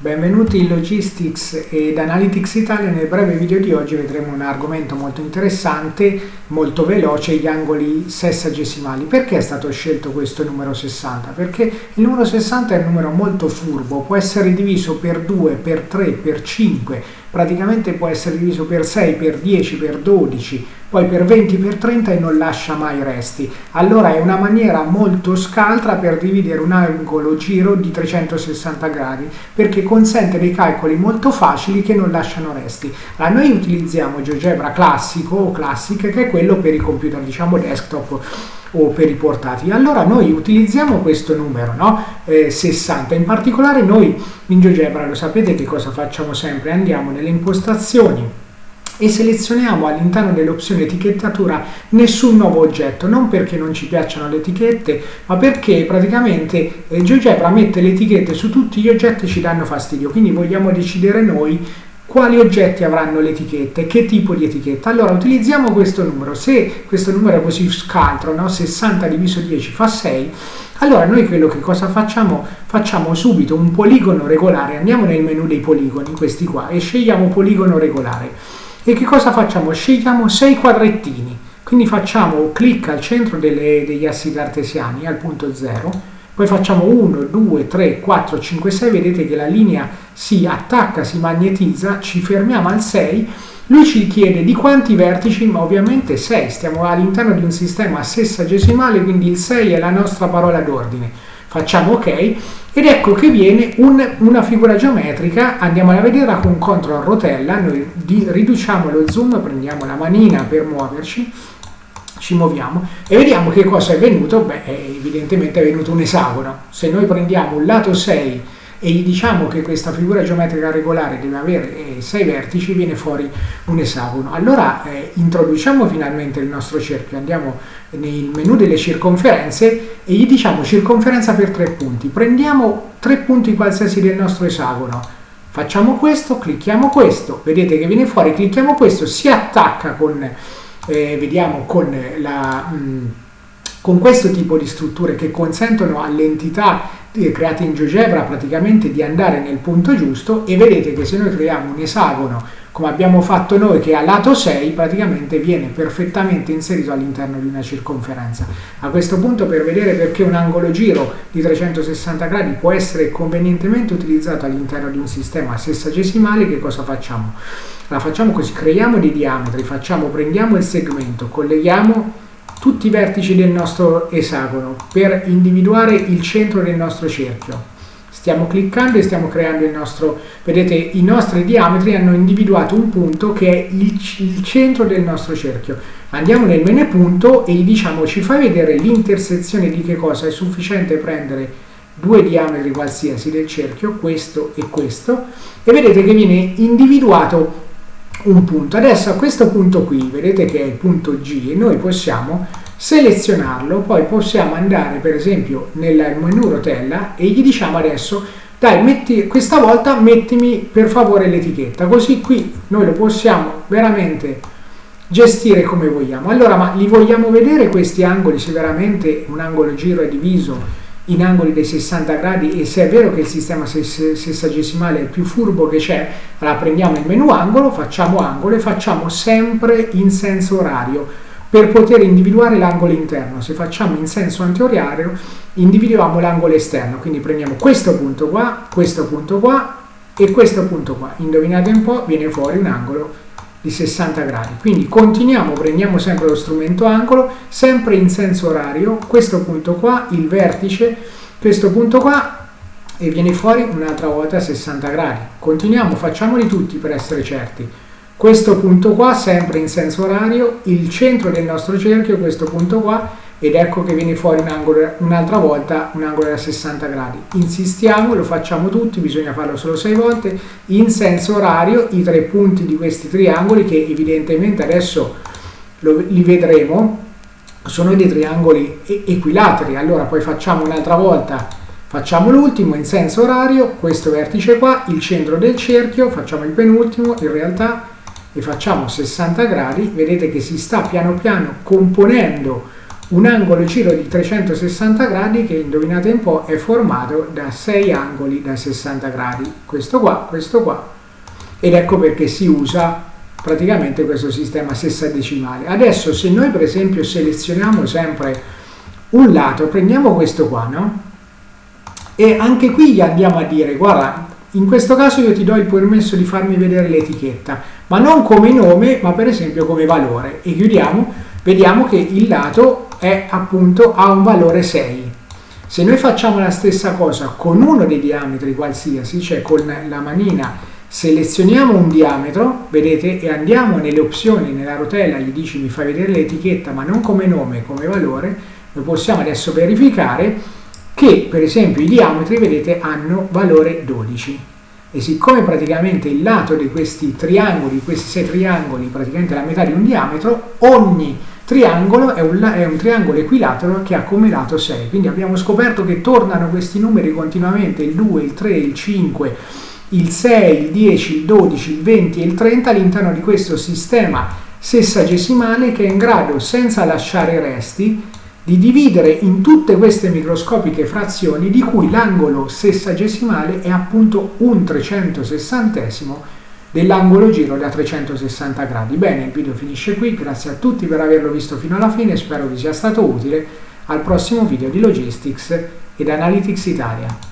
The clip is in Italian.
Benvenuti in Logistics ed Analytics Italia. Nel breve video di oggi vedremo un argomento molto interessante, molto veloce, gli angoli sessagesimali. Perché è stato scelto questo numero 60? Perché il numero 60 è un numero molto furbo, può essere diviso per 2, per 3, per 5, praticamente può essere diviso per 6, per 10, per 12, poi per 20, per 30 e non lascia mai resti. Allora è una maniera molto scaltra per dividere un angolo giro di 360 gradi, perché consente dei calcoli molto facili che non lasciano resti. Allora, noi utilizziamo GeoGebra classico o classic, che è quello per i computer, diciamo desktop o per i portatili. Allora noi utilizziamo questo numero, no? eh, 60. In particolare noi in GeoGebra, lo sapete che cosa facciamo sempre? Andiamo nelle impostazioni e selezioniamo all'interno dell'opzione etichettatura nessun nuovo oggetto, non perché non ci piacciono le etichette, ma perché praticamente eh, GeoGebra mette le etichette su tutti gli oggetti che ci danno fastidio, quindi vogliamo decidere noi quali oggetti avranno le etichette, che tipo di etichetta. Allora utilizziamo questo numero, se questo numero è così scaltro, no? 60 diviso 10 fa 6, allora noi quello che cosa facciamo? Facciamo subito un poligono regolare, andiamo nel menu dei poligoni, questi qua, e scegliamo poligono regolare. E che cosa facciamo? Scegliamo 6 quadrettini, quindi facciamo clic al centro delle, degli assi cartesiani, al punto 0, poi facciamo 1, 2, 3, 4, 5, 6, vedete che la linea si attacca, si magnetizza, ci fermiamo al 6, lui ci chiede di quanti vertici, ma ovviamente 6, stiamo all'interno di un sistema sessagesimale, quindi il 6 è la nostra parola d'ordine. Facciamo ok. Ed ecco che viene un, una figura geometrica, andiamola a vedere con CTRL rotella, noi riduciamo lo zoom, prendiamo la manina per muoverci, ci muoviamo. E vediamo che cosa è venuto, beh evidentemente è venuto un esagono, se noi prendiamo un lato 6 e gli diciamo che questa figura geometrica regolare deve avere 6 eh, vertici, viene fuori un esagono. Allora eh, introduciamo finalmente il nostro cerchio, andiamo nel menu delle circonferenze e gli diciamo circonferenza per 3 punti. Prendiamo 3 punti qualsiasi del nostro esagono, facciamo questo, clicchiamo questo, vedete che viene fuori, clicchiamo questo, si attacca con eh, vediamo con, la, mh, mm, con questo tipo di strutture che consentono alle entità create in GeoGebra praticamente di andare nel punto giusto e vedete che se noi creiamo un esagono come abbiamo fatto noi che a lato 6 praticamente viene perfettamente inserito all'interno di una circonferenza. A questo punto per vedere perché un angolo giro di 360 gradi può essere convenientemente utilizzato all'interno di un sistema sessagesimale che cosa facciamo? La facciamo così, creiamo dei diametri, facciamo, prendiamo il segmento, colleghiamo tutti i vertici del nostro esagono per individuare il centro del nostro cerchio stiamo cliccando e stiamo creando il nostro, vedete i nostri diametri hanno individuato un punto che è il, il centro del nostro cerchio. Andiamo nel menu punto e gli diciamo ci fai vedere l'intersezione di che cosa è sufficiente prendere due diametri qualsiasi del cerchio, questo e questo, e vedete che viene individuato un punto. Adesso a questo punto qui, vedete che è il punto G, e noi possiamo selezionarlo, poi possiamo andare per esempio nel menu rotella e gli diciamo adesso dai, metti, questa volta mettimi per favore l'etichetta, così qui noi lo possiamo veramente gestire come vogliamo. Allora, ma li vogliamo vedere questi angoli, se veramente un angolo giro è diviso in angoli dei 60 gradi e se è vero che il sistema sessagesimale è il più furbo che c'è, allora prendiamo il menu angolo, facciamo angolo e facciamo sempre in senso orario per poter individuare l'angolo interno. Se facciamo in senso antiorario, individuiamo l'angolo esterno. Quindi prendiamo questo punto qua, questo punto qua e questo punto qua. Indovinate un po', viene fuori un angolo di 60 gradi. Quindi continuiamo, prendiamo sempre lo strumento angolo, sempre in senso orario, questo punto qua, il vertice, questo punto qua e viene fuori un'altra volta a 60 gradi. Continuiamo, facciamoli tutti per essere certi questo punto qua sempre in senso orario, il centro del nostro cerchio, questo punto qua, ed ecco che viene fuori un un'altra volta un angolo da 60 gradi. Insistiamo, lo facciamo tutti, bisogna farlo solo 6 volte, in senso orario i tre punti di questi triangoli che evidentemente adesso lo, li vedremo, sono dei triangoli equilateri, allora poi facciamo un'altra volta, facciamo l'ultimo in senso orario, questo vertice qua, il centro del cerchio, facciamo il penultimo, in realtà e facciamo 60 gradi, vedete che si sta piano piano componendo un angolo giro di 360 gradi che indovinate un po' è formato da 6 angoli da 60 gradi. Questo qua, questo qua. Ed ecco perché si usa praticamente questo sistema sessadecimale. Adesso se noi per esempio selezioniamo sempre un lato prendiamo questo qua no? e anche qui gli andiamo a dire guarda in questo caso io ti do il permesso di farmi vedere l'etichetta ma non come nome ma per esempio come valore e chiudiamo vediamo che il lato è appunto ha un valore 6. Se noi facciamo la stessa cosa con uno dei diametri qualsiasi, cioè con la manina selezioniamo un diametro, vedete, e andiamo nelle opzioni, nella rotella, gli dici mi fai vedere l'etichetta ma non come nome, come valore, noi possiamo adesso verificare che per esempio i diametri, vedete, hanno valore 12 e siccome praticamente il lato di questi triangoli, questi sei triangoli, praticamente la metà di un diametro, ogni triangolo è un, è un, triangolo equilatero che ha come lato 6 quindi abbiamo scoperto che tornano questi numeri continuamente il 2, il 3, il 5 il 6, il 10, il 12, il 20 e il 30 all'interno di questo sistema sessagesimale che è in grado senza lasciare resti di dividere in tutte queste microscopiche frazioni di cui l'angolo sessagesimale è appunto un trecentosessantesimo dell'angolo giro da 360 gradi. Bene, il video finisce qui, grazie a tutti per averlo visto fino alla fine, spero vi sia stato utile. Al prossimo video di Logistics ed Analytics Italia.